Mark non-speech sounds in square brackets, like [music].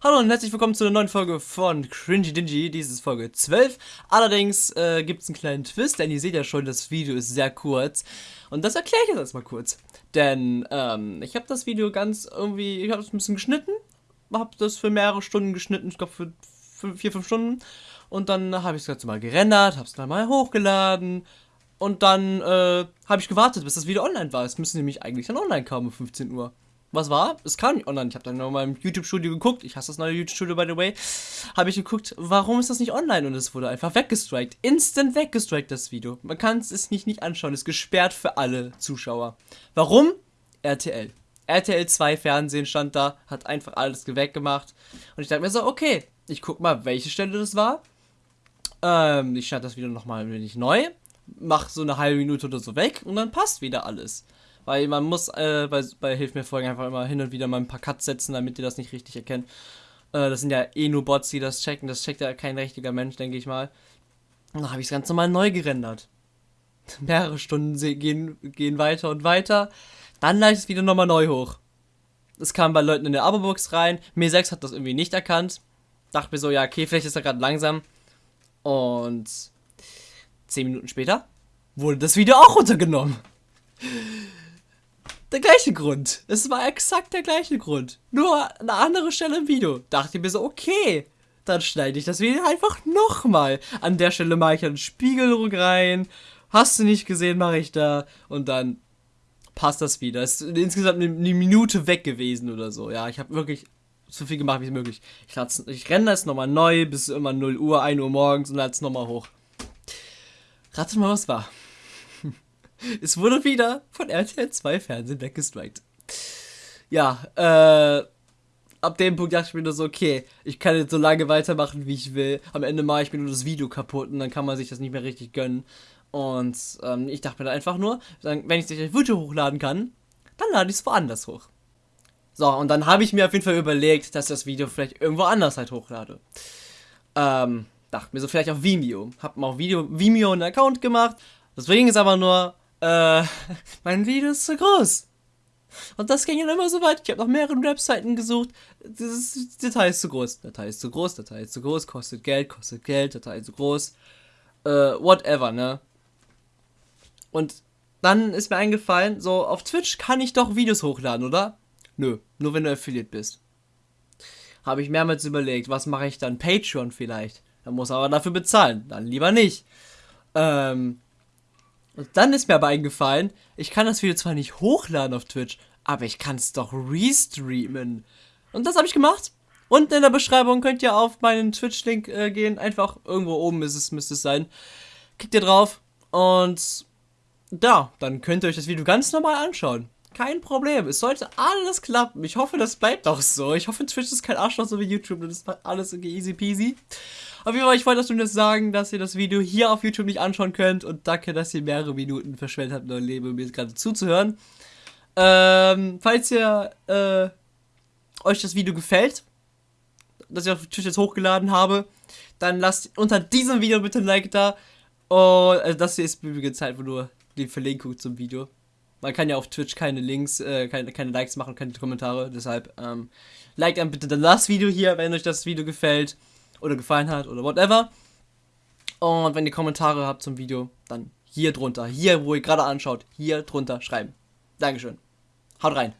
Hallo und herzlich willkommen zu einer neuen Folge von Cringy Dingy. Dies ist Folge 12. Allerdings äh, gibt es einen kleinen Twist, denn ihr seht ja schon, das Video ist sehr kurz. Und das erkläre ich jetzt erstmal kurz. Denn ähm, ich habe das Video ganz irgendwie, ich habe es ein bisschen geschnitten. Habe das für mehrere Stunden geschnitten, ich glaube für 4, 5 Stunden. Und dann habe ich es ganz mal gerendert, habe es dann mal hochgeladen. Und dann äh, habe ich gewartet, bis das Video online war. Es müsste nämlich eigentlich dann online kommen um 15 Uhr. Was war? Es kam nicht online. Ich habe dann nochmal im YouTube-Studio geguckt. Ich hasse das neue YouTube-Studio, by the way. Habe ich geguckt, warum ist das nicht online? Und es wurde einfach weggestrikt. Instant weggestrikt, das Video. Man kann es nicht, nicht anschauen. Es ist gesperrt für alle Zuschauer. Warum? RTL. RTL 2 Fernsehen stand da, hat einfach alles weggemacht. Und ich dachte mir so, okay, ich guck mal, welche Stelle das war. Ähm, ich schalte das Video nochmal ein wenig neu. Mach so eine halbe Minute oder so weg und dann passt wieder alles. Weil man muss äh, bei, bei Hilf mir folgen einfach immer hin und wieder mal ein paar Cuts setzen, damit ihr das nicht richtig erkennt. Äh, das sind ja eh nur Bots, die das checken. Das checkt ja kein richtiger Mensch, denke ich mal. Und dann habe ich es ganz normal neu gerendert. [laughs] Mehrere Stunden gehen, gehen weiter und weiter. Dann lade ich es wieder nochmal neu hoch. Es kam bei Leuten in der Abo-Box rein. Mir 6 hat das irgendwie nicht erkannt. Dachte mir so, ja, okay, vielleicht ist er gerade langsam. Und 10 Minuten später wurde das Video auch runtergenommen der gleiche Grund. Es war exakt der gleiche Grund. Nur eine andere Stelle im Video. Dachte ich mir so, okay, dann schneide ich das Video einfach nochmal. An der Stelle mache ich einen Spiegel rein. Hast du nicht gesehen, mache ich da. Und dann passt das wieder. Es ist insgesamt eine, Minute weg gewesen oder so. Ja, ich habe wirklich so viel gemacht wie möglich. Ich, ich renne das nochmal neu bis immer 0 Uhr, 1 Uhr morgens und lade es nochmal hoch. Ratet mal, was war. Es wurde wieder von RTL 2 Fernsehen weggestrikt. Ja, äh, ab dem Punkt dachte ich mir nur so, okay, ich kann jetzt so lange weitermachen, wie ich will. Am Ende mache ich mir nur das Video kaputt und dann kann man sich das nicht mehr richtig gönnen. Und ähm, ich dachte mir dann einfach nur, wenn ich das Video hochladen kann, dann lade ich es woanders hoch. So, und dann habe ich mir auf jeden Fall überlegt, dass ich das Video vielleicht irgendwo anders halt hochlade. Ähm, dachte mir so vielleicht auf Vimeo. Hab mal auf Video, Vimeo einen Account gemacht. Deswegen ist aber nur, äh, [laughs] mein Video ist zu groß. Und das ging dann immer so weit. Ich habe nach mehreren Webseiten gesucht. Das Datei ist zu groß. Datei ist zu groß. Datei ist zu groß. Kostet Geld. Kostet Geld. Datei ist zu groß. Äh, whatever, ne? Und dann ist mir eingefallen, so auf Twitch kann ich doch Videos hochladen, oder? Nö, nur wenn du Affiliate bist. Habe ich mehrmals überlegt, was mache ich dann? Patreon vielleicht. Dann muss aber dafür bezahlen. Dann lieber nicht. Ähm, und dann ist mir aber eingefallen, ich kann das Video zwar nicht hochladen auf Twitch, aber ich kann es doch restreamen. Und das habe ich gemacht. Unten in der Beschreibung könnt ihr auf meinen Twitch-Link äh, gehen. Einfach irgendwo oben ist es, müsste es sein. Klickt ihr drauf und da, dann könnt ihr euch das Video ganz normal anschauen. Kein Problem. Es sollte alles klappen. Ich hoffe, das bleibt auch so. Ich hoffe, Twitch ist kein Arschloch so wie YouTube. Das ist alles easy peasy. Auf jeden Fall, ich wollte das nur sagen, dass ihr das Video hier auf YouTube nicht anschauen könnt. Und danke, dass ihr mehrere Minuten verschwendet habt, euer Leben, mir gerade zuzuhören. Ähm, falls ihr äh, euch das Video gefällt, das ich auf Twitch jetzt hochgeladen habe, dann lasst unter diesem Video bitte ein Like da. Und also das hier ist übrigens halt nur die Verlinkung zum Video. Man kann ja auf Twitch keine Links, äh, keine, keine Likes machen, keine Kommentare. Deshalb ähm, liked dann bitte das Video hier, wenn euch das Video gefällt oder gefallen hat oder whatever. Und wenn ihr Kommentare habt zum Video, dann hier drunter, hier, wo ihr gerade anschaut, hier drunter schreiben. Dankeschön. Haut rein.